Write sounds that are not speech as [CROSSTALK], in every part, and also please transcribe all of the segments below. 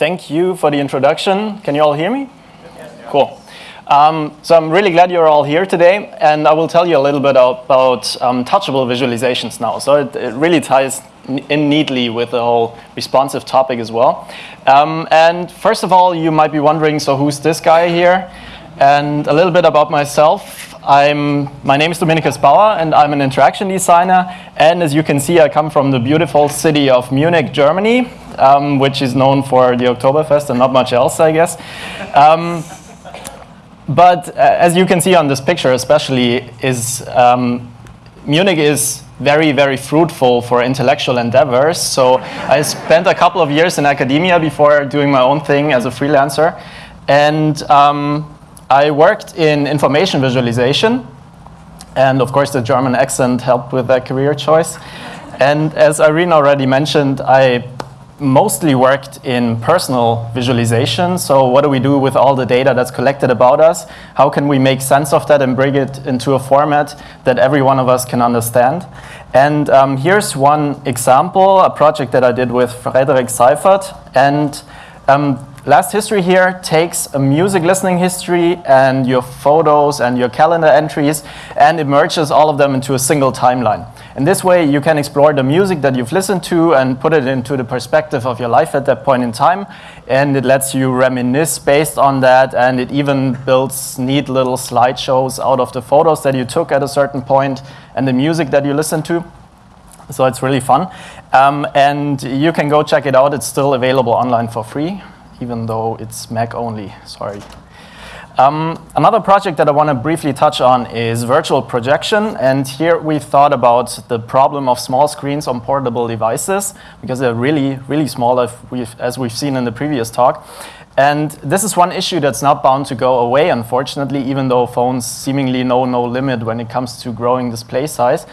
thank you for the introduction. Can you all hear me? Yes. Cool. Um, so I'm really glad you're all here today, and I will tell you a little bit about um, touchable visualizations now. So it, it really ties in neatly with the whole responsive topic as well. Um, and first of all, you might be wondering, so who's this guy here? And a little bit about myself. I'm, my name is Dominikus Baur, and I'm an interaction designer. And as you can see, I come from the beautiful city of Munich, Germany, um, which is known for the Oktoberfest and not much else, I guess. Um, but uh, as you can see on this picture especially, is um, Munich is very, very fruitful for intellectual endeavors. So I spent a couple of years in academia before doing my own thing as a freelancer. And um, I worked in information visualization. And of course, the German accent helped with that career choice. And as Irene already mentioned, I mostly worked in personal visualization. So what do we do with all the data that's collected about us? How can we make sense of that and bring it into a format that every one of us can understand? And um, here's one example, a project that I did with Frederik Seiffert. And um, LastHistory here takes a music listening history and your photos and your calendar entries and it merges all of them into a single timeline. In this way, you can explore the music that you've listened to and put it into the perspective of your life at that point in time. And it lets you reminisce based on that. And it even builds neat little slideshows out of the photos that you took at a certain point and the music that you listened to. So it's really fun. Um, and you can go check it out. It's still available online for free even though it's Mac only, sorry. Um, another project that I want to briefly touch on is virtual projection. And here we thought about the problem of small screens on portable devices because they're really, really small as we've, as we've seen in the previous talk. And this is one issue that's not bound to go away, unfortunately, even though phones seemingly know no limit when it comes to growing display size.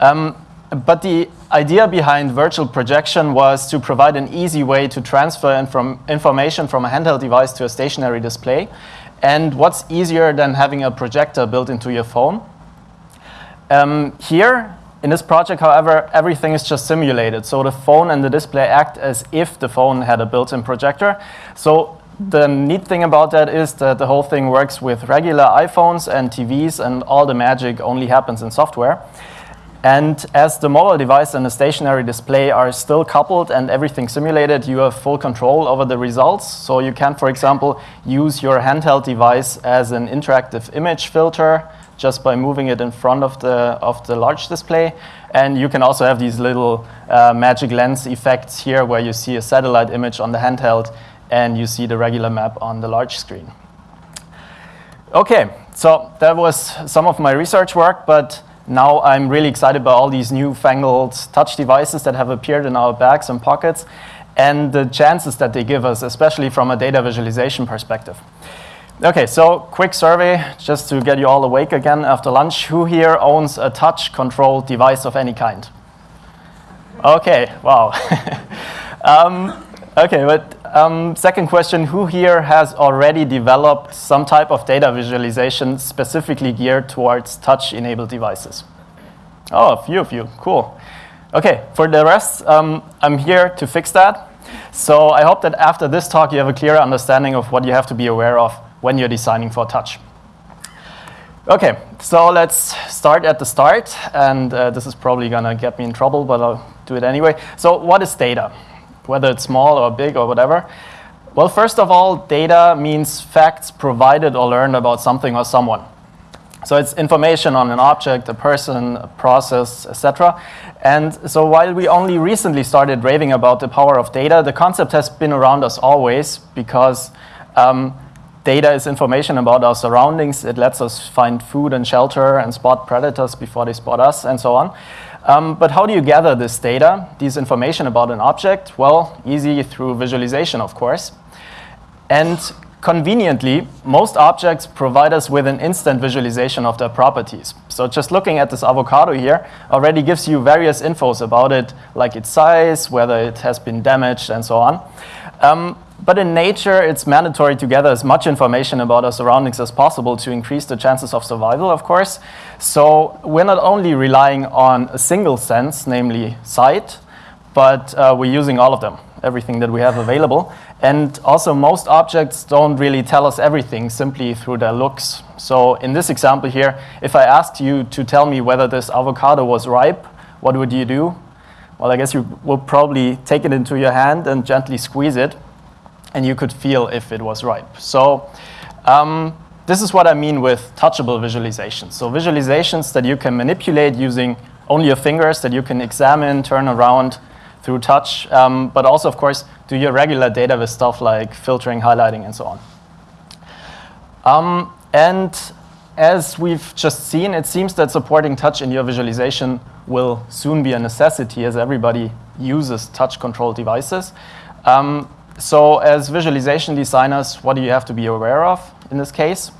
Um, but the idea behind virtual projection was to provide an easy way to transfer inform information from a handheld device to a stationary display. And what's easier than having a projector built into your phone? Um, here, in this project, however, everything is just simulated. So the phone and the display act as if the phone had a built-in projector. So the neat thing about that is that the whole thing works with regular iPhones and TVs, and all the magic only happens in software. And as the mobile device and the stationary display are still coupled and everything simulated, you have full control over the results. So you can, for example, use your handheld device as an interactive image filter just by moving it in front of the, of the large display. And you can also have these little uh, magic lens effects here where you see a satellite image on the handheld and you see the regular map on the large screen. Okay, so that was some of my research work, but now I'm really excited by all these newfangled touch devices that have appeared in our bags and pockets and the chances that they give us, especially from a data visualization perspective. Okay, so quick survey just to get you all awake again after lunch. Who here owns a touch controlled device of any kind? Okay, wow. [LAUGHS] um, okay, but um, second question, who here has already developed some type of data visualization specifically geared towards touch-enabled devices? Oh, a few of you, cool. Okay, for the rest, um, I'm here to fix that. So I hope that after this talk you have a clearer understanding of what you have to be aware of when you're designing for touch. Okay, so let's start at the start, and uh, this is probably gonna get me in trouble, but I'll do it anyway. So what is data? Whether it's small or big or whatever? Well, first of all, data means facts provided or learned about something or someone. So it's information on an object, a person, a process, etc. And so while we only recently started raving about the power of data, the concept has been around us always because um, data is information about our surroundings. It lets us find food and shelter and spot predators before they spot us and so on. Um, but how do you gather this data, this information about an object? Well, easy through visualization, of course. And conveniently, most objects provide us with an instant visualization of their properties. So just looking at this avocado here already gives you various infos about it, like its size, whether it has been damaged, and so on. Um, but in nature, it's mandatory to gather as much information about our surroundings as possible to increase the chances of survival, of course. So we're not only relying on a single sense, namely sight, but uh, we're using all of them. everything that we have available. And also, most objects don't really tell us everything simply through their looks. So in this example here, if I asked you to tell me whether this avocado was ripe, what would you do? Well, I guess you would probably take it into your hand and gently squeeze it, and you could feel if it was ripe. So um, this is what I mean with touchable visualizations. So visualizations that you can manipulate using only your fingers, that you can examine, turn around through touch, um, but also, of course, do your regular data with stuff like filtering, highlighting, and so on. Um, and as we've just seen, it seems that supporting touch in your visualization will soon be a necessity as everybody uses touch-controlled devices. Um, so as visualization designers, what do you have to be aware of in this case?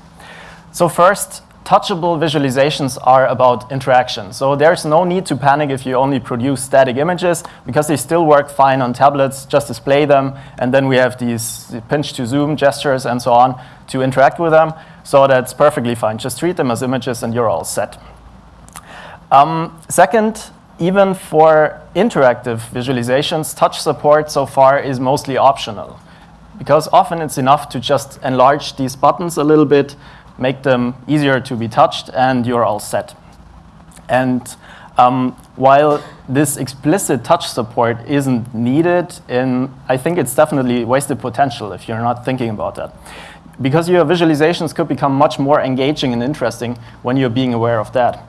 So first, touchable visualizations are about interaction. So there's no need to panic if you only produce static images because they still work fine on tablets, just display them, and then we have these pinch to zoom gestures and so on to interact with them. So that's perfectly fine. Just treat them as images and you're all set. Um, second, even for interactive visualizations, touch support so far is mostly optional because often it's enough to just enlarge these buttons a little bit, make them easier to be touched, and you're all set. And um, while this explicit touch support isn't needed, in, I think it's definitely wasted potential if you're not thinking about that. Because your visualizations could become much more engaging and interesting when you're being aware of that.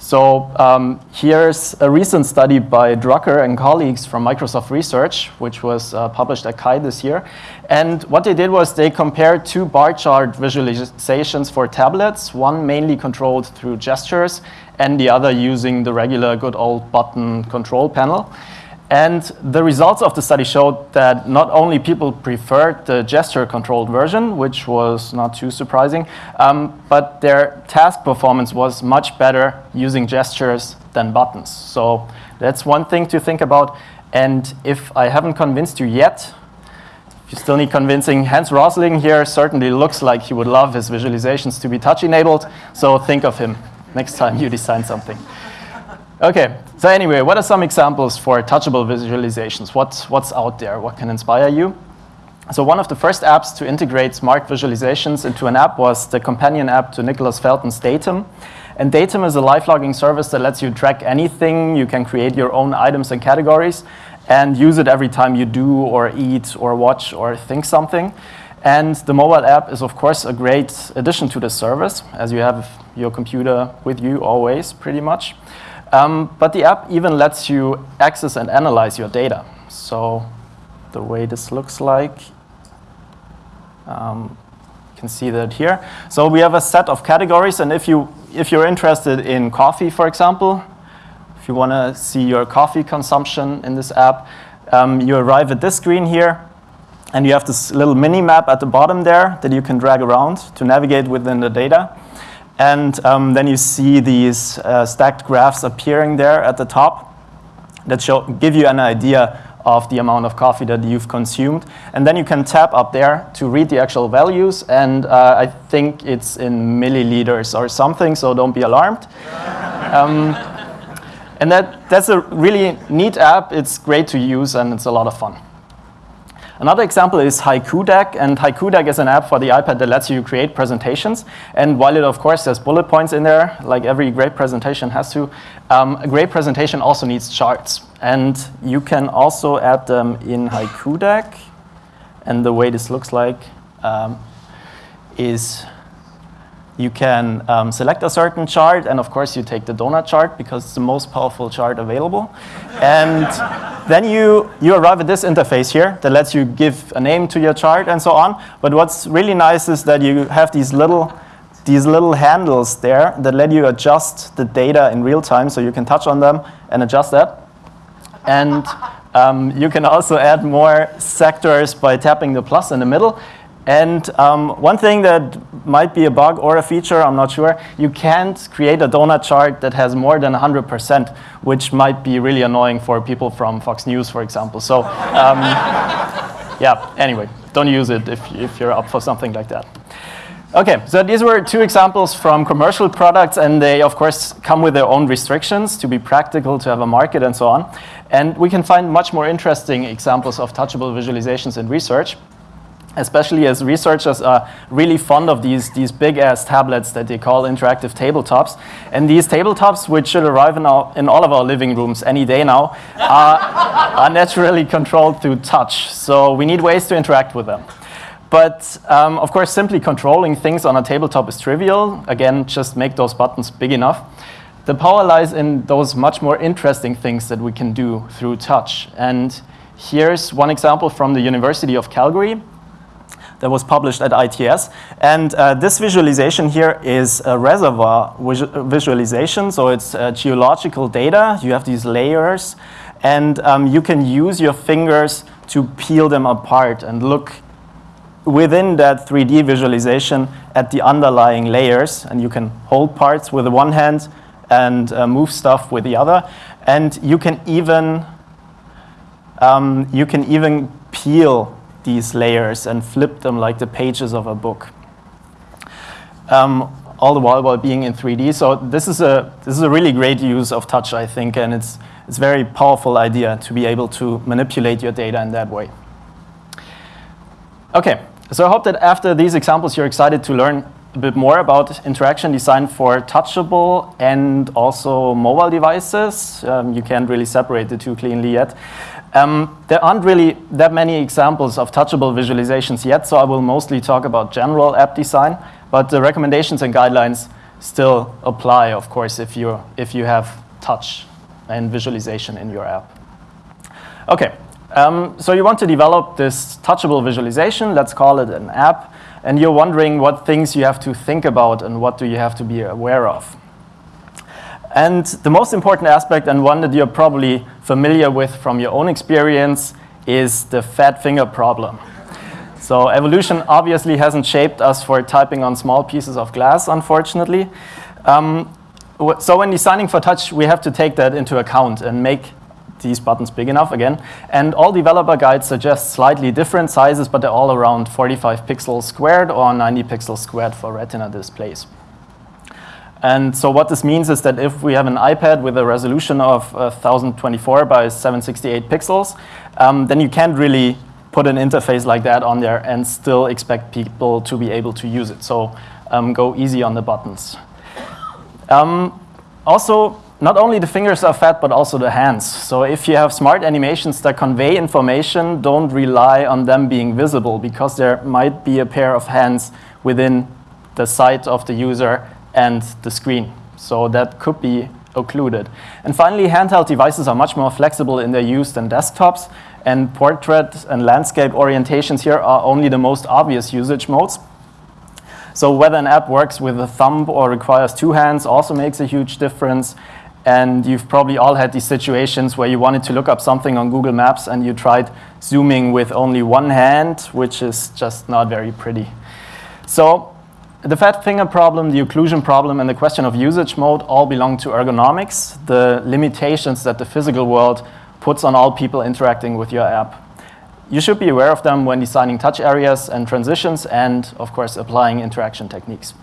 So um, here's a recent study by Drucker and colleagues from Microsoft Research, which was uh, published at CHI this year. And what they did was they compared two bar chart visualizations for tablets, one mainly controlled through gestures and the other using the regular good old button control panel. And the results of the study showed that not only people preferred the gesture-controlled version, which was not too surprising, um, but their task performance was much better using gestures than buttons. So that's one thing to think about. And if I haven't convinced you yet, if you still need convincing, Hans Rosling here certainly looks like he would love his visualizations to be touch-enabled. So think of him next time you design something. Okay, so anyway, what are some examples for touchable visualizations? What's, what's out there? What can inspire you? So one of the first apps to integrate smart visualizations into an app was the companion app to Nicholas Felton's Daytum. And Daytum is a live logging service that lets you track anything. You can create your own items and categories and use it every time you do or eat or watch or think something. And the mobile app is, of course, a great addition to this service, as you have your computer with you always, pretty much. Um, but the app even lets you access and analyze your data. So the way this looks like, um, you can see that here. So we have a set of categories, and if, you, if you're interested in coffee, for example, if you want to see your coffee consumption in this app, um, you arrive at this screen here, and you have this little mini map at the bottom there that you can drag around to navigate within the data. And um, then you see these uh, stacked graphs appearing there at the top that show, give you an idea of the amount of coffee that you've consumed. And then you can tap up there to read the actual values. And uh, I think it's in milliliters or something, so don't be alarmed. [LAUGHS] um, and that, that's a really neat app. It's great to use, and it's a lot of fun. Another example is Haiku Deck, and Haiku Deck is an app for the iPad that lets you create presentations. And while it, of course, has bullet points in there, like every great presentation has to, um, a great presentation also needs charts. And you can also add them in Haiku Deck. And the way this looks like um, is you can um, select a certain chart, and of course you take the donut chart because it's the most powerful chart available. and then you, you arrive at this interface here that lets you give a name to your chart and so on. But what's really nice is that you have these little, these little handles there that let you adjust the data in real time, so you can touch on them and adjust that. And um, you can also add more sectors by tapping the plus in the middle. And um, one thing that might be a bug or a feature, I'm not sure, you can't create a donut chart that has more than 100%, which might be really annoying for people from Fox News, for example. So um, [LAUGHS] yeah, anyway, don't use it if, if you're up for something like that. Okay, so these were two examples from commercial products, and they, of course, come with their own restrictions to be practical, to have a market, and so on. And we can find much more interesting examples of touchable visualizations in research, especially as researchers are really fond of these, these big-ass tablets that they call interactive tabletops. And these tabletops, which should arrive in, our, in all of our living rooms any day now, are, [LAUGHS] are naturally controlled through touch. So we need ways to interact with them. But um, of course, simply controlling things on a tabletop is trivial. Again, just make those buttons big enough. The power lies in those much more interesting things that we can do through touch. And here's one example from the University of Calgary that was published at ITS. And uh, this visualization here is a reservoir visualization. So it's uh, geological data. You have these layers. And um, you can use your fingers to peel them apart and look within that 3D visualization at the underlying layers. And you can hold parts with one hand and uh, move stuff with the other. And you can even, um, you can even peel these layers and flip them like the pages of a book. Um, all the while while being in 3D. So this is a this is a really great use of touch, I think, and it's it's a very powerful idea to be able to manipulate your data in that way. Okay, so I hope that after these examples, you're excited to learn a bit more about interaction design for touchable and also mobile devices. Um, you can't really separate the two cleanly yet. Um, there aren't really that many examples of touchable visualizations yet, so I will mostly talk about general app design, but the recommendations and guidelines still apply, of course, if, you if you have touch and visualization in your app. Okay, um, so you want to develop this touchable visualization, let's call it an app, and you're wondering what things you have to think about and what do you have to be aware of. And the most important aspect, and one that you're probably familiar with from your own experience, is the fat finger problem. So evolution obviously hasn't shaped us for typing on small pieces of glass, unfortunately. Um, so when designing for touch, we have to take that into account and make these buttons big enough again. And all developer guides suggest slightly different sizes, but they're all around 45 pixels squared or 90 pixels squared for retina displays. And so what this means is that if we have an iPad with a resolution of 1024 by 768 pixels, um, then you can't really put an interface like that on there and still expect people to be able to use it. So um, go easy on the buttons. Um, also, not only the fingers are fat, but also the hands. So if you have smart animations that convey information, don't rely on them being visible because there might be a pair of hands within the sight of the user and the screen. So that could be occluded. And finally, handheld devices are much more flexible in their use than desktops. And portrait and landscape orientations here are only the most obvious usage modes. So whether an app works with a thumb or requires two hands also makes a huge difference. And you've probably all had these situations where you wanted to look up something on Google Maps and you tried zooming with only one hand, which is just not very pretty. So the fat finger problem, the occlusion problem, and the question of usage mode all belong to ergonomics, the limitations that the physical world puts on all people interacting with your app. You should be aware of them when designing touch areas and transitions and, of course, applying interaction techniques.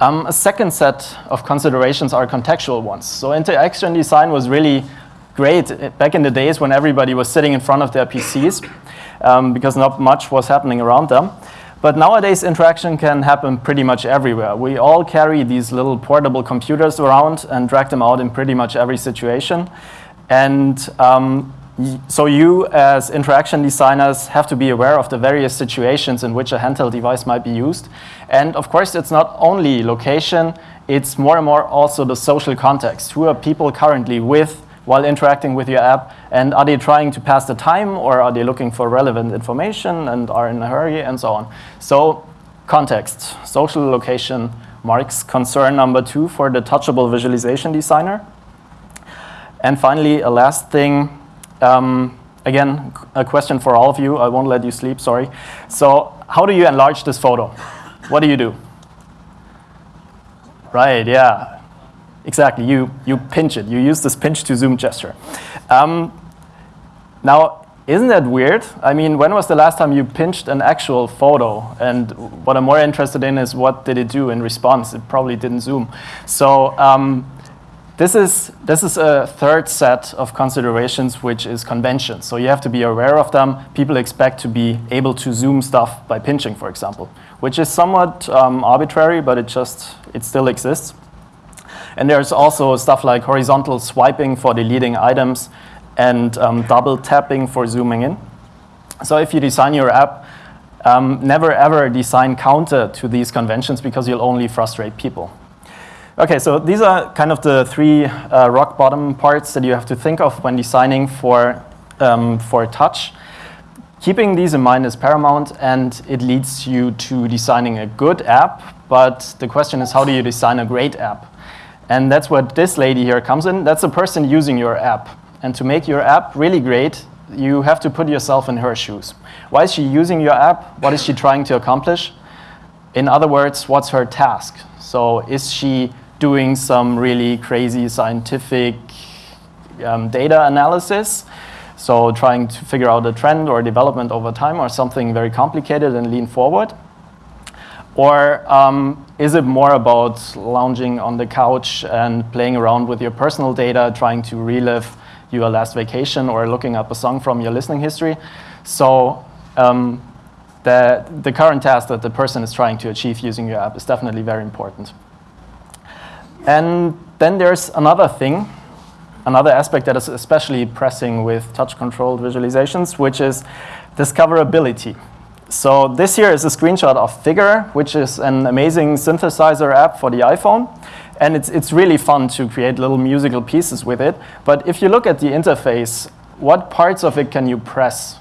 Um, a second set of considerations are contextual ones. So interaction design was really great back in the days when everybody was sitting in front of their PCs um, because not much was happening around them. But nowadays, interaction can happen pretty much everywhere. We all carry these little portable computers around and drag them out in pretty much every situation. And um, so you, as interaction designers, have to be aware of the various situations in which a handheld device might be used. And of course, it's not only location, it's more and more also the social context. Who are people currently with while interacting with your app? And are they trying to pass the time or are they looking for relevant information and are in a hurry and so on? So context, social location marks concern number two for the touchable visualization designer. And finally, a last thing, um, again, a question for all of you. I won't let you sleep, sorry. So how do you enlarge this photo? What do you do? Right, yeah. Exactly, you, you pinch it. You use this pinch to zoom gesture. Um, now, isn't that weird? I mean, when was the last time you pinched an actual photo? And what I'm more interested in is what did it do in response? It probably didn't zoom. So um, this is, this is a third set of considerations, which is conventions. So you have to be aware of them. People expect to be able to zoom stuff by pinching, for example, which is somewhat um, arbitrary, but it just, it still exists. And there's also stuff like horizontal swiping for deleting items and um, double tapping for zooming in. So if you design your app, um, never ever design counter to these conventions because you'll only frustrate people. Okay, so these are kind of the three uh, rock bottom parts that you have to think of when designing for, um, for touch. Keeping these in mind is paramount and it leads you to designing a good app, but the question is how do you design a great app? And that's what this lady here comes in. That's the person using your app. And to make your app really great, you have to put yourself in her shoes. Why is she using your app? What is she trying to accomplish? In other words, what's her task? So is she doing some really crazy scientific um, data analysis? So trying to figure out a trend or development over time or something very complicated and lean forward? Or um, is it more about lounging on the couch and playing around with your personal data, trying to relive your last vacation or looking up a song from your listening history. So um, the, the current task that the person is trying to achieve using your app is definitely very important. And then there's another thing, another aspect that is especially pressing with touch-controlled visualizations, which is discoverability. So this here is a screenshot of Figure, which is an amazing synthesizer app for the iPhone. And it's, it's really fun to create little musical pieces with it. But if you look at the interface, what parts of it can you press?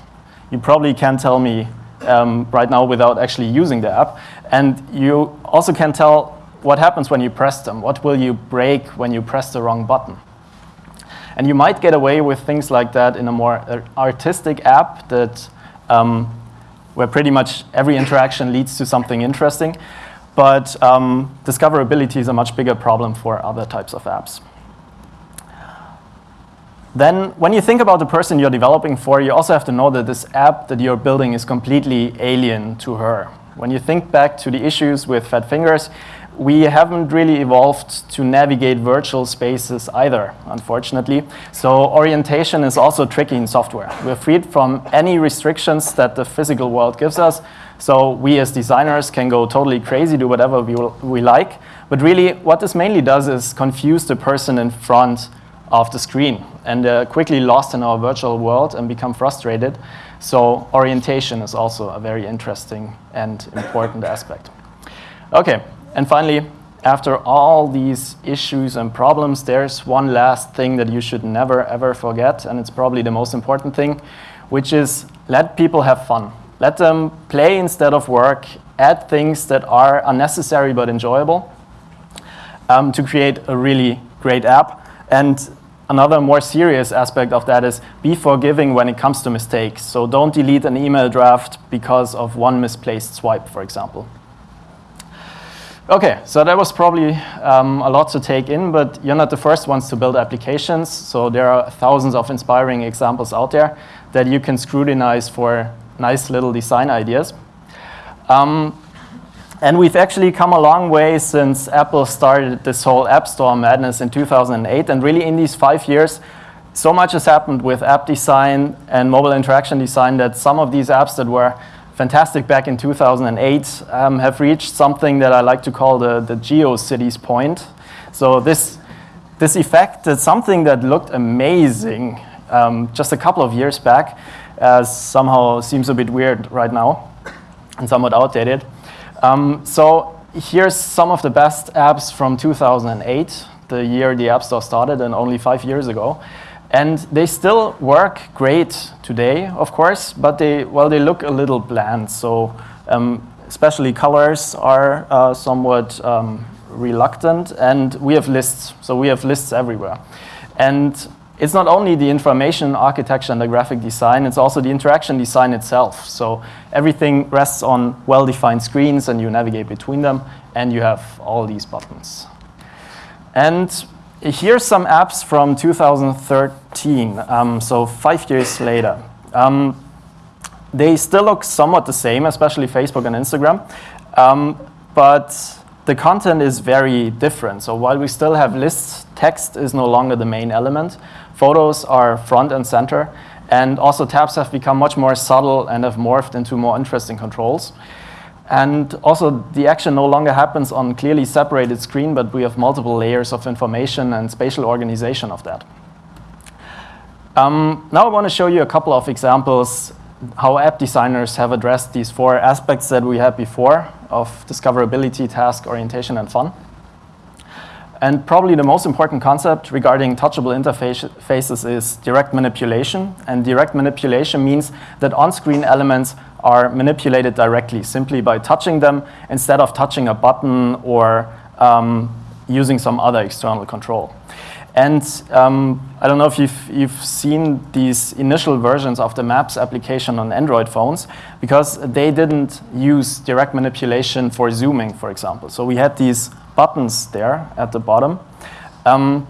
You probably can't tell me um, right now without actually using the app. And you also can't tell what happens when you press them. What will you break when you press the wrong button? And you might get away with things like that in a more uh, artistic app that um, where pretty much every interaction leads to something interesting. But um, discoverability is a much bigger problem for other types of apps. Then when you think about the person you're developing for, you also have to know that this app that you're building is completely alien to her. When you think back to the issues with fat fingers, we haven't really evolved to navigate virtual spaces either, unfortunately. So orientation is also tricky in software. We're freed from any restrictions that the physical world gives us. So we as designers can go totally crazy, do whatever we, we like. But really, what this mainly does is confuse the person in front of the screen and uh, quickly lost in our virtual world and become frustrated. So orientation is also a very interesting and important aspect. Okay, and finally, after all these issues and problems, there's one last thing that you should never, ever forget, and it's probably the most important thing, which is let people have fun. Let them play instead of work, add things that are unnecessary but enjoyable um, to create a really great app. And another more serious aspect of that is be forgiving when it comes to mistakes. So don't delete an email draft because of one misplaced swipe, for example. Okay, so that was probably um, a lot to take in, but you're not the first ones to build applications. So there are thousands of inspiring examples out there that you can scrutinize for nice little design ideas. Um, and we've actually come a long way since Apple started this whole App Store madness in 2008. And really in these five years, so much has happened with app design and mobile interaction design that some of these apps that were fantastic back in 2008 um, have reached something that I like to call the, the GeoCities point. So this, this effect is something that looked amazing um, just a couple of years back uh, somehow seems a bit weird right now and somewhat outdated. Um, so here's some of the best apps from 2008, the year the App Store started and only five years ago. And they still work great today, of course, but they, well, they look a little bland. So um, especially colors are uh, somewhat um, reluctant. And we have lists. So we have lists everywhere. And it's not only the information architecture and the graphic design, it's also the interaction design itself. So everything rests on well-defined screens and you navigate between them and you have all these buttons. And here's some apps from 2013, um, so five years later. Um, they still look somewhat the same, especially Facebook and Instagram, um, but the content is very different. So while we still have lists, text is no longer the main element. Photos are front and center, and also tabs have become much more subtle and have morphed into more interesting controls. And also, the action no longer happens on clearly separated screen, but we have multiple layers of information and spatial organization of that. Um, now I want to show you a couple of examples how app designers have addressed these four aspects that we had before of discoverability, task, orientation, and fun. And probably the most important concept regarding touchable interfaces is direct manipulation. And direct manipulation means that on-screen elements are manipulated directly, simply by touching them instead of touching a button or um, using some other external control. And um, I don't know if you've, you've seen these initial versions of the Maps application on Android phones, because they didn't use direct manipulation for zooming, for example. So we had these buttons there at the bottom. Um,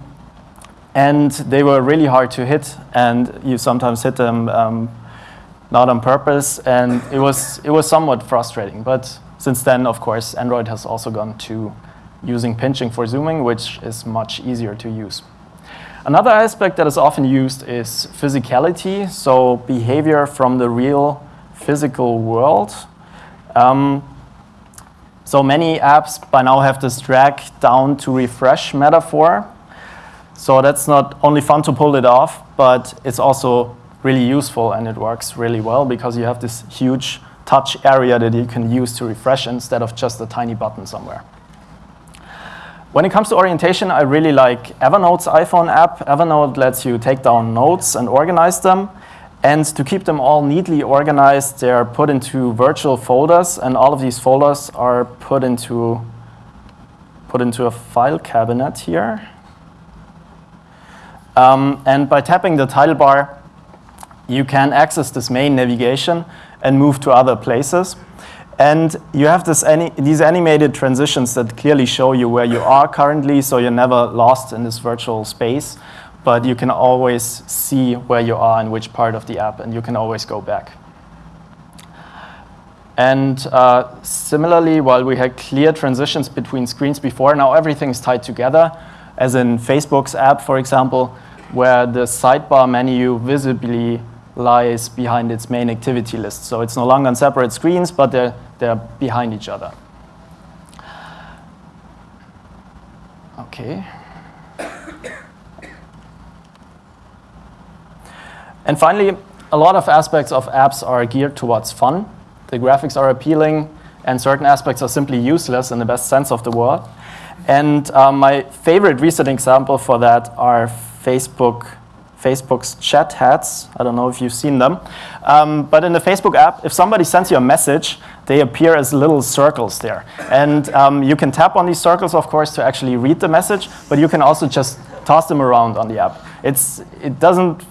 and they were really hard to hit, and you sometimes hit them um, not on purpose, and it was, it was somewhat frustrating. But since then, of course, Android has also gone to using pinching for zooming, which is much easier to use. Another aspect that is often used is physicality, so behavior from the real physical world. Um, so many apps by now have this drag down to refresh metaphor. So that's not only fun to pull it off, but it's also really useful and it works really well because you have this huge touch area that you can use to refresh instead of just a tiny button somewhere. When it comes to orientation, I really like Evernote's iPhone app. Evernote lets you take down notes and organize them. And to keep them all neatly organized, they're put into virtual folders, and all of these folders are put into, put into a file cabinet here. Um, and by tapping the title bar, you can access this main navigation and move to other places. And you have this these animated transitions that clearly show you where you are currently, so you're never lost in this virtual space, but you can always see where you are in which part of the app, and you can always go back. And uh, similarly, while we had clear transitions between screens before, now everything is tied together, as in Facebook's app, for example, where the sidebar menu visibly lies behind its main activity list. So it's no longer on separate screens, but they're, they're behind each other. Okay. And finally, a lot of aspects of apps are geared towards fun. The graphics are appealing, and certain aspects are simply useless in the best sense of the word. And um, my favorite recent example for that are Facebook Facebook's chat heads. I don't know if you've seen them. Um, but in the Facebook app, if somebody sends you a message, they appear as little circles there. And um, you can tap on these circles, of course, to actually read the message, but you can also just toss them around on the app. It's, it doesn't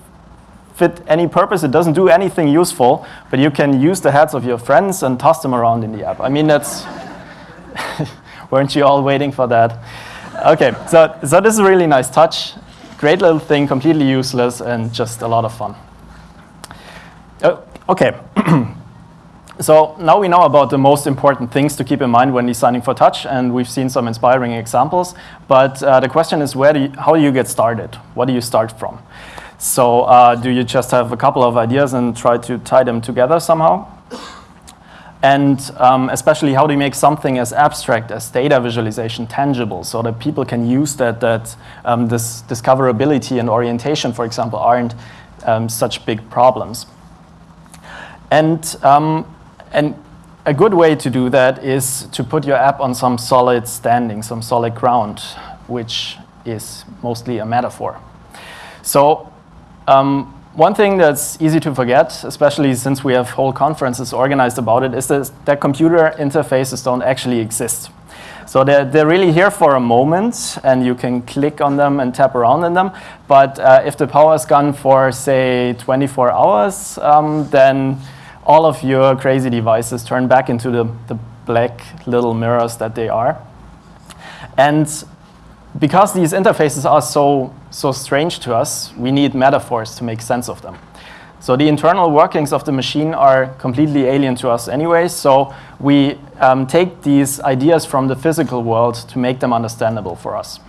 fit any purpose, it doesn't do anything useful, but you can use the heads of your friends and toss them around in the app. I mean, that's, [LAUGHS] weren't you all waiting for that? Okay, so, so this is a really nice touch. Great little thing, completely useless, and just a lot of fun. Oh, okay. [CLEARS THROAT] so now we know about the most important things to keep in mind when designing for touch, and we've seen some inspiring examples. But uh, the question is, where do you, how do you get started? What do you start from? So uh, do you just have a couple of ideas and try to tie them together somehow? And um, especially how do you make something as abstract as data visualization tangible so that people can use that, that um, this discoverability and orientation, for example, aren't um, such big problems. And, um, and a good way to do that is to put your app on some solid standing, some solid ground, which is mostly a metaphor. So um, one thing that's easy to forget, especially since we have whole conferences organized about it, is that computer interfaces don't actually exist. So they're, they're really here for a moment, and you can click on them and tap around in them. But uh, if the power is gone for, say, 24 hours, um, then all of your crazy devices turn back into the, the black little mirrors that they are. And because these interfaces are so, so strange to us, we need metaphors to make sense of them. So the internal workings of the machine are completely alien to us anyway, so we um, take these ideas from the physical world to make them understandable for us.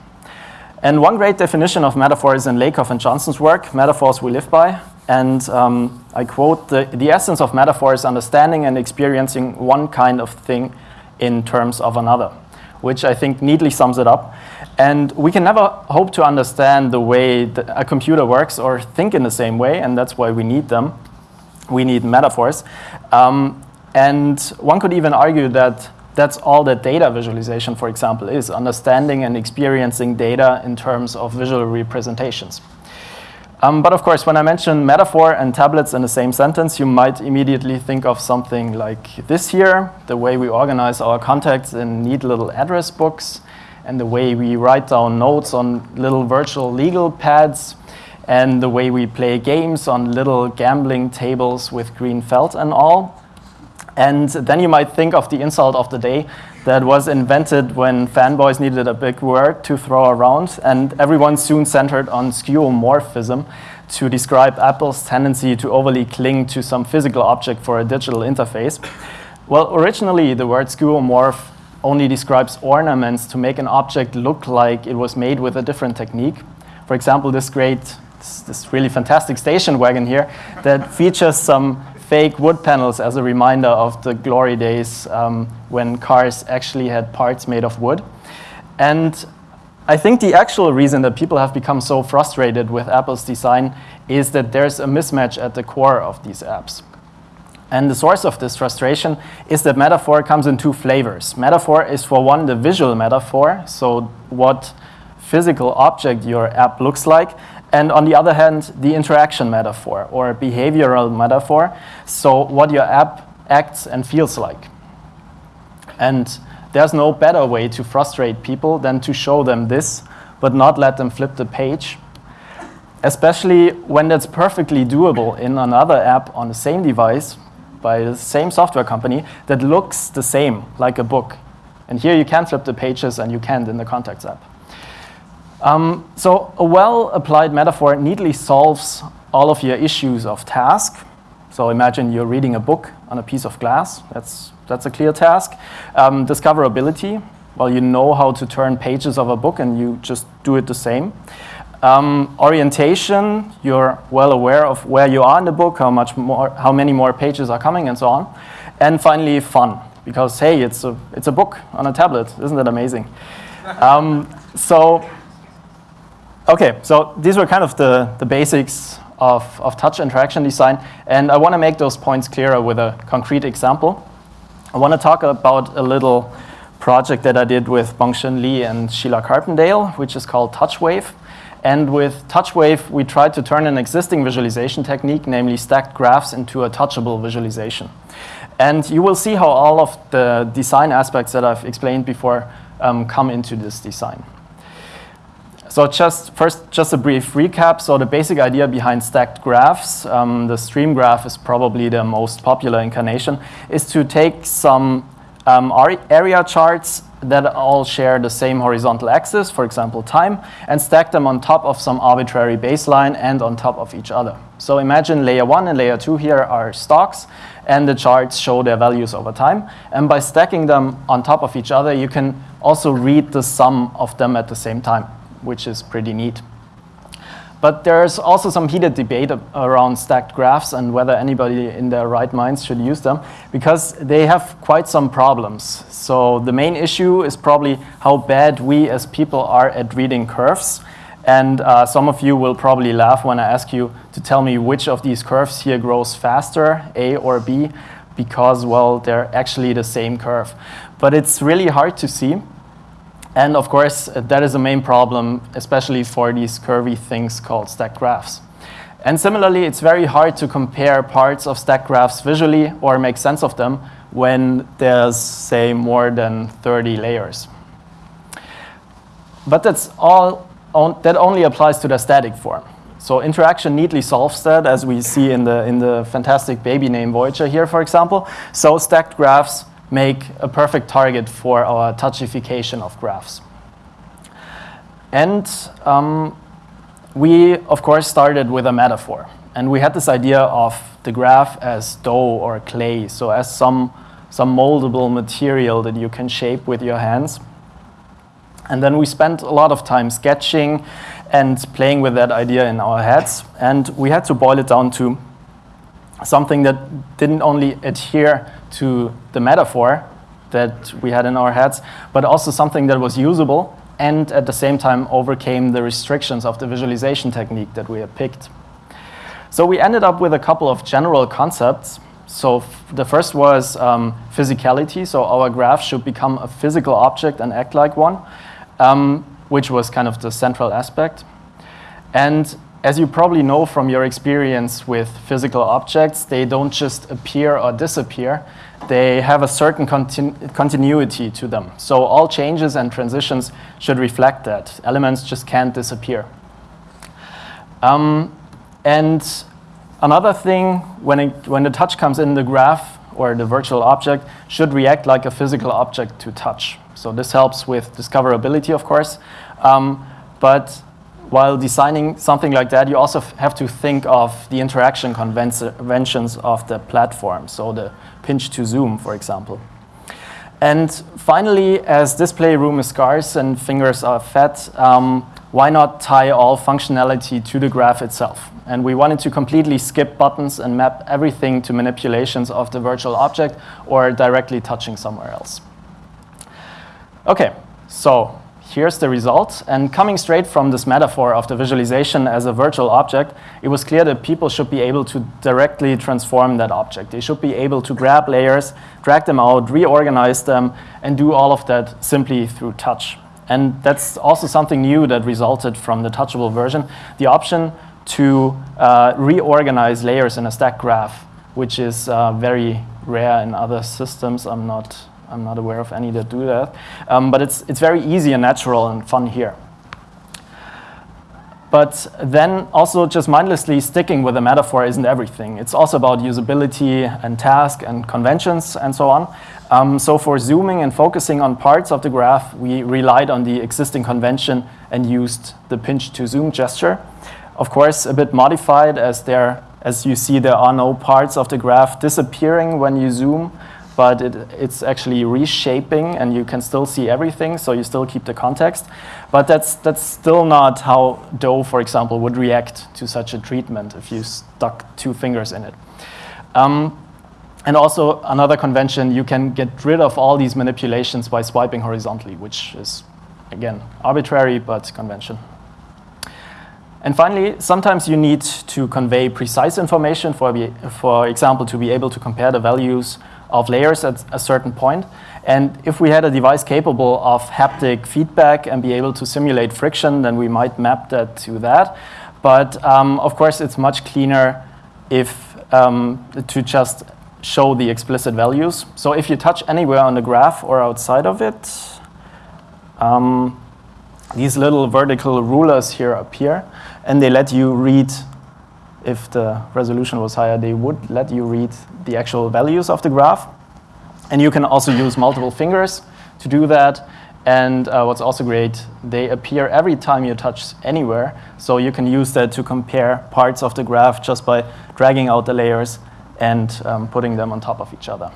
And one great definition of metaphor is in Lakoff and Johnson's work, Metaphors We Live By. And um, I quote, the, the essence of metaphor is understanding and experiencing one kind of thing in terms of another, which I think neatly sums it up. And we can never hope to understand the way a computer works or think in the same way, and that's why we need them. We need metaphors. Um, and one could even argue that that's all that data visualization, for example, is, understanding and experiencing data in terms of visual representations. Um, but of course, when I mention metaphor and tablets in the same sentence, you might immediately think of something like this here, the way we organize our contacts in neat little address books, and the way we write down notes on little virtual legal pads, and the way we play games on little gambling tables with green felt and all. And then you might think of the insult of the day that was invented when fanboys needed a big word to throw around, and everyone soon centered on skeuomorphism to describe Apple's tendency to overly cling to some physical object for a digital interface. Well, originally the word skeuomorph only describes ornaments to make an object look like it was made with a different technique. For example, this great, this, this really fantastic station wagon here that features some fake wood panels as a reminder of the glory days um, when cars actually had parts made of wood. And I think the actual reason that people have become so frustrated with Apple's design is that there's a mismatch at the core of these apps. And the source of this frustration is that metaphor comes in two flavors. Metaphor is for one, the visual metaphor, so what physical object your app looks like. And on the other hand, the interaction metaphor or behavioral metaphor, so what your app acts and feels like. And there's no better way to frustrate people than to show them this, but not let them flip the page. Especially when that's perfectly doable in another app on the same device by the same software company that looks the same, like a book. And here you can flip the pages and you can't in the Contacts app. Um, so a well-applied metaphor neatly solves all of your issues of task. So imagine you're reading a book on a piece of glass. That's, that's a clear task. Um, discoverability. Well, you know how to turn pages of a book and you just do it the same. Um, orientation, you're well aware of where you are in the book, how, much more, how many more pages are coming, and so on. And finally, fun, because hey, it's a, it's a book on a tablet. Isn't that amazing? [LAUGHS] um, so, okay, so these were kind of the, the basics of, of touch interaction design, and I want to make those points clearer with a concrete example. I want to talk about a little project that I did with Bongshin Lee and Sheelagh Carpendale, which is called TouchWave. And with TouchWave, we tried to turn an existing visualization technique, namely stacked graphs, into a touchable visualization. And you will see how all of the design aspects that I've explained before um, come into this design. So just first, just a brief recap. So the basic idea behind stacked graphs, um, the stream graph is probably the most popular incarnation, is to take some um, area charts that all share the same horizontal axis, for example, time, and stack them on top of some arbitrary baseline and on top of each other. So imagine layer one and layer two here are stocks, and the charts show their values over time. And by stacking them on top of each other, you can also read the sum of them at the same time, which is pretty neat. But there's also some heated debate around stacked graphs and whether anybody in their right minds should use them because they have quite some problems. So the main issue is probably how bad we as people are at reading curves. And uh, some of you will probably laugh when I ask you to tell me which of these curves here grows faster, A or B, because, well, they're actually the same curve. But it's really hard to see. And of course, that is a main problem, especially for these curvy things called stacked graphs. And similarly, it's very hard to compare parts of stacked graphs visually or make sense of them when there's, say, more than 30 layers. But that's all, that only applies to the static form. So interaction neatly solves that, as we see in the, in the fantastic baby name Voyager here, for example. So stacked graphs make a perfect target for our touchification of graphs. And um, we, of course, started with a metaphor. And we had this idea of the graph as dough or clay, so as some, some moldable material that you can shape with your hands. And then we spent a lot of time sketching and playing with that idea in our heads. And we had to boil it down to something that didn't only adhere to the metaphor that we had in our heads, but also something that was usable and at the same time overcame the restrictions of the visualization technique that we had picked. So we ended up with a couple of general concepts. So the first was um, physicality. So our graph should become a physical object and act like one, um, which was kind of the central aspect. And as you probably know from your experience with physical objects, they don't just appear or disappear. They have a certain continu continuity to them. So all changes and transitions should reflect that. Elements just can't disappear. Um, and another thing, when, it, when the touch comes in the graph or the virtual object, should react like a physical object to touch. So this helps with discoverability, of course. Um, but while designing something like that, you also have to think of the interaction conventions of the platform, so the pinch to zoom, for example. And finally, as display room is scarce and fingers are fat, um, why not tie all functionality to the graph itself? And we wanted to completely skip buttons and map everything to manipulations of the virtual object or directly touching somewhere else. Okay, so here's the result. And coming straight from this metaphor of the visualization as a virtual object, it was clear that people should be able to directly transform that object. They should be able to grab layers, drag them out, reorganize them, and do all of that simply through touch. And that's also something new that resulted from the touchable version, the option to uh, reorganize layers in a stack graph, which is uh, very rare in other systems. I'm not I'm not aware of any that do that. Um, but it's, it's very easy and natural and fun here. But then also just mindlessly sticking with a metaphor isn't everything. It's also about usability and task and conventions and so on. Um, so for zooming and focusing on parts of the graph, we relied on the existing convention and used the pinch to zoom gesture. Of course, a bit modified as there, as you see, there are no parts of the graph disappearing when you zoom but it, it's actually reshaping and you can still see everything, so you still keep the context. But that's, that's still not how dough, for example, would react to such a treatment if you stuck two fingers in it. Um, and also another convention, you can get rid of all these manipulations by swiping horizontally, which is, again, arbitrary, but convention. And finally, sometimes you need to convey precise information, for, for example, to be able to compare the values of layers at a certain point. And if we had a device capable of haptic feedback and be able to simulate friction, then we might map that to that. But um, of course, it's much cleaner if um, to just show the explicit values. So if you touch anywhere on the graph or outside of it, um, these little vertical rulers here appear, and they let you read if the resolution was higher, they would let you read the actual values of the graph. And you can also use multiple fingers to do that. And uh, what's also great, they appear every time you touch anywhere. So you can use that to compare parts of the graph just by dragging out the layers and um, putting them on top of each other.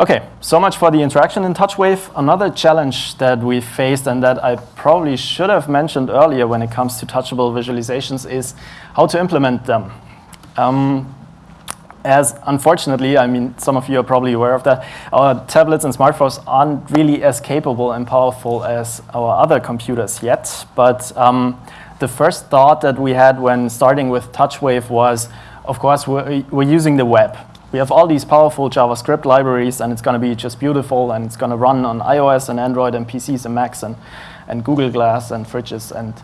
Okay, so much for the interaction in TouchWave. Another challenge that we faced and that I probably should have mentioned earlier when it comes to touchable visualizations is how to implement them. Um, as unfortunately, I mean, some of you are probably aware of that, our tablets and smartphones aren't really as capable and powerful as our other computers yet. But um, the first thought that we had when starting with TouchWave was, of course, we're, we're using the web we have all these powerful JavaScript libraries, and it's going to be just beautiful, and it's going to run on iOS and Android and PCs and Macs and, and Google Glass and fridges, and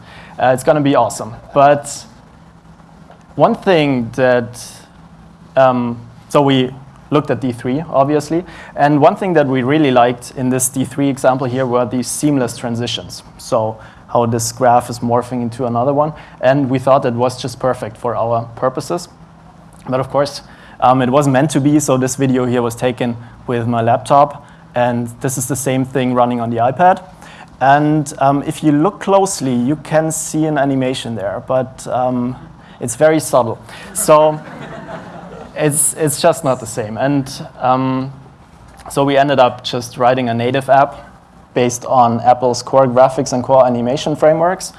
uh, it's going to be awesome. But one thing that, um, so we looked at D3, obviously, and one thing that we really liked in this D3 example here were these seamless transitions. So how this graph is morphing into another one, and we thought it was just perfect for our purposes. But of course, um, it wasn't meant to be, so this video here was taken with my laptop. And this is the same thing running on the iPad. And um, if you look closely, you can see an animation there. But um, It's very subtle. So it's, it's just not the same. And um, so we ended up just writing a native app based on Apple's core graphics and core animation frameworks.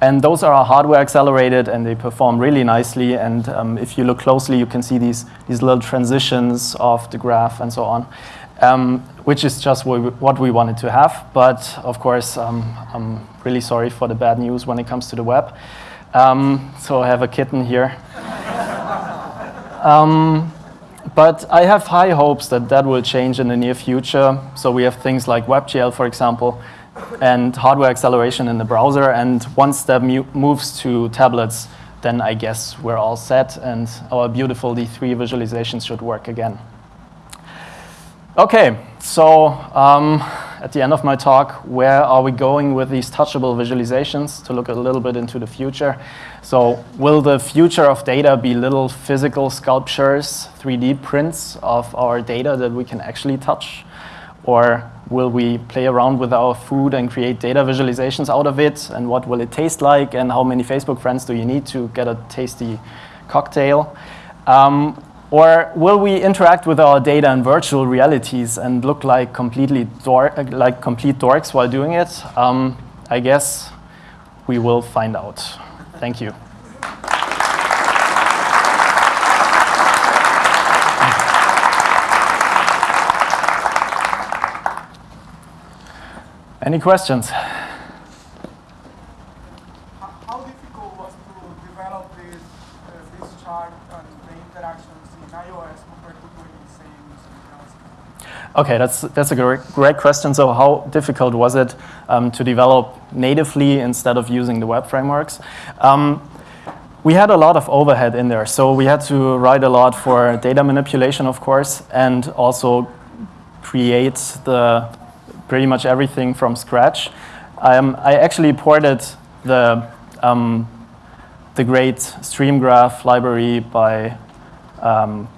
And those are hardware accelerated and they perform really nicely. And um, if you look closely, you can see these, these little transitions of the graph and so on, um, which is just what we, wanted to have. But of course, um, I'm really sorry for the bad news when it comes to the web. Um, so I have a kitten here. Um, but I have high hopes that that will change in the near future. So we have things like WebGL, for example, and hardware acceleration in the browser. And once that moves to tablets, then I guess we're all set and our beautiful D3 visualizations should work again. Okay, so um, at the end of my talk, where are we going with these touchable visualizations to look a little bit into the future? So will the future of data be little physical sculptures, 3D prints of our data that we can actually touch? Or will we play around with our food and create data visualizations out of it? And what will it taste like? And how many Facebook friends do you need to get a tasty cocktail? Um, or will we interact with our data in virtual realities and look like completely like complete dorks while doing it? Um, I guess we will find out. Thank you. Any questions? How difficult was to develop this, uh, this chart and the interactions in iOS compared to doing the same? Okay, that's, that's a great, great question. So how difficult was it um, to develop natively instead of using the web frameworks? Um, we had a lot of overhead in there. So we had to write a lot for data manipulation, of course, and also create the pretty much everything from scratch. Um, I actually ported the, um, the great StreamGraph library by um,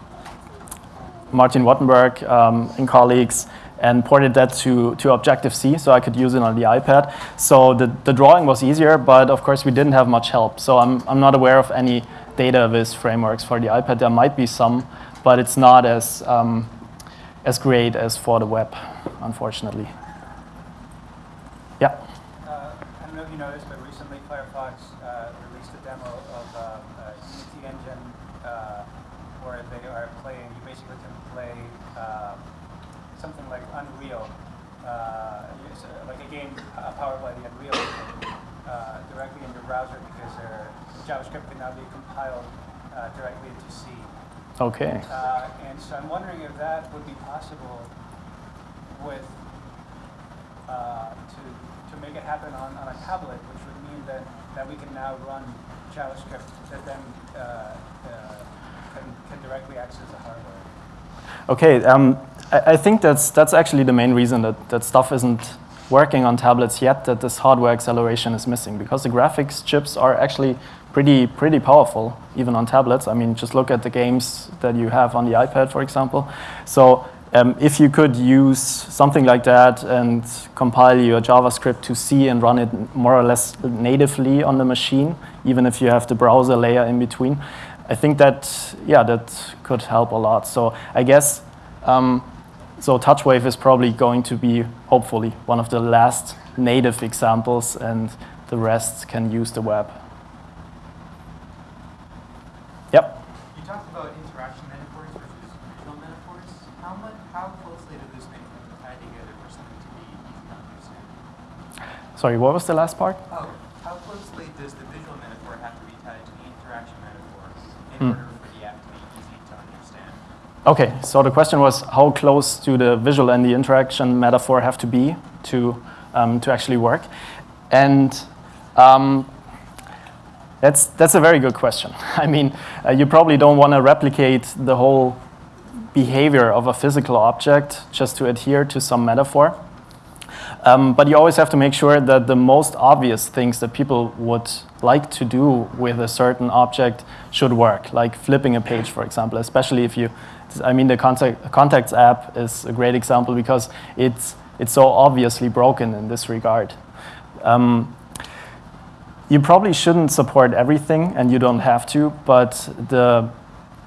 Martin Wattenberg um, and colleagues and ported that to, to Objective-C so I could use it on the iPad. So the, the drawing was easier, but of course we didn't have much help. So I'm, I'm not aware of any data viz frameworks for the iPad. There might be some, but it's not as, um, as great as for the web, unfortunately. Yeah. Uh, I don't know if you noticed, but recently Firefox uh, released a demo of uh, a Unity engine uh, where they are playing, you basically can play uh, something like Unreal, uh, like a game powered by the Unreal directly in your browser because JavaScript can now be compiled directly into C. Okay. and so I'm wondering if that would be possible with uh, to make it happen on, on a tablet, which would mean that, that we can now run JavaScript that then uh, uh, can, can directly access the hardware. Okay, um, I, I, think that's, that's actually the main reason that, that stuff isn't working on tablets yet, that this hardware acceleration is missing, because the graphics chips are actually pretty, pretty powerful, even on tablets. I mean, just look at the games that you have on the iPad, for example. So um, if you could use something like that and compile your JavaScript to C and run it more or less natively on the machine, even if you have the browser layer in between, I think that, yeah, that could help a lot. So I guess, um, so TouchWave is probably going to be, hopefully, one of the last native examples and the rest can use the web. Sorry, what was the last part? Oh, how closely does the visual metaphor have to be tied to the interaction metaphor in mm. order for the app to be easy to understand? Okay, so the question was how close do the visual and the interaction metaphor have to be to, um, to actually work? And um, that's, that's a very good question. [LAUGHS] I mean, uh, you probably don't want to replicate the whole behavior of a physical object just to adhere to some metaphor. Um, but you always have to make sure that the most obvious things that people would like to do with a certain object should work, like flipping a page, for example, especially if you, I mean, the contact, Contacts app is a great example because it's, it's so obviously broken in this regard. Um, you probably shouldn't support everything, and you don't have to. But the,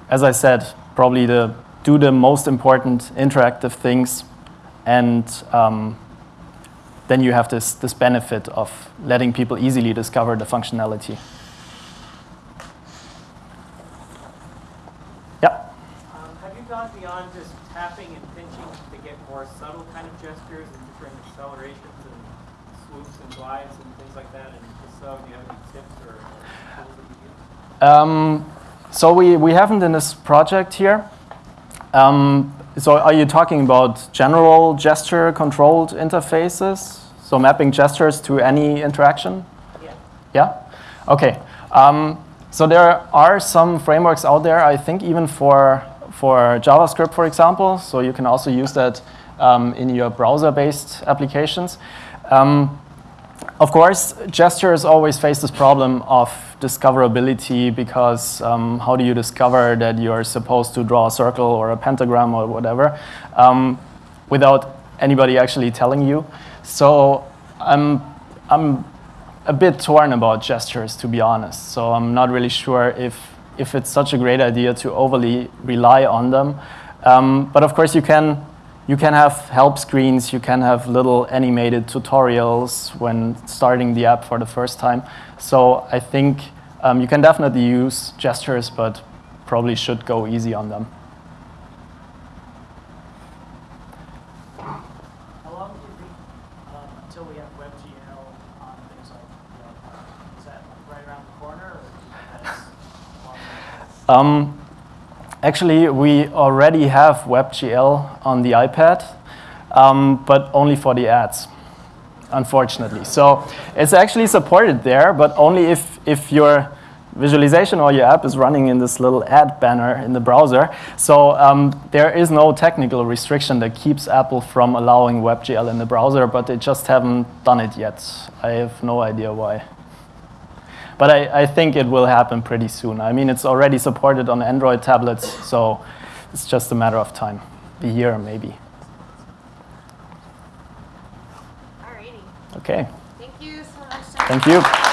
as I said, probably the do the most important interactive things, and um, then you have this this benefit of letting people easily discover the functionality. Yeah. Um, have you gone beyond just tapping and pinching to get more subtle kind of gestures and different accelerations and swoops and glides and things like that? And if so, do you have any tips or tools that you use? Um, so we, we haven't in this project here. Um, so are you talking about general gesture controlled interfaces? So mapping gestures to any interaction? Yeah. Yeah? Okay. Um, so there are some frameworks out there, I think even for, for JavaScript, for example. So you can also use that um, in your browser-based applications. Um, of course, gestures always face this problem of discoverability because um, how do you discover that you're supposed to draw a circle or a pentagram or whatever um, without anybody actually telling you? So I'm, I'm a bit torn about gestures, to be honest. So I'm not really sure if, if it's such a great idea to overly rely on them. Um, but of course, you can you can have help screens, you can have little animated tutorials when starting the app for the first time. So I think um, you can definitely use gestures, but probably should go easy on them. How long do you think until we have WebGL on things like, you know, is that like right around the corner or do you think that's a long way off? Um, actually, we already have WebGL on the iPad, um, but only for the ads, unfortunately. So it's actually supported there, but only if, if your visualization or your app is running in this little ad banner in the browser. So um, there is no technical restriction that keeps Apple from allowing WebGL in the browser, but they just haven't done it yet. I have no idea why. But I, I, think it will happen pretty soon. I mean, it's already supported on Android tablets, so it's just a matter of time, a year maybe. Alrighty. Okay. Thank you so much. Thank you.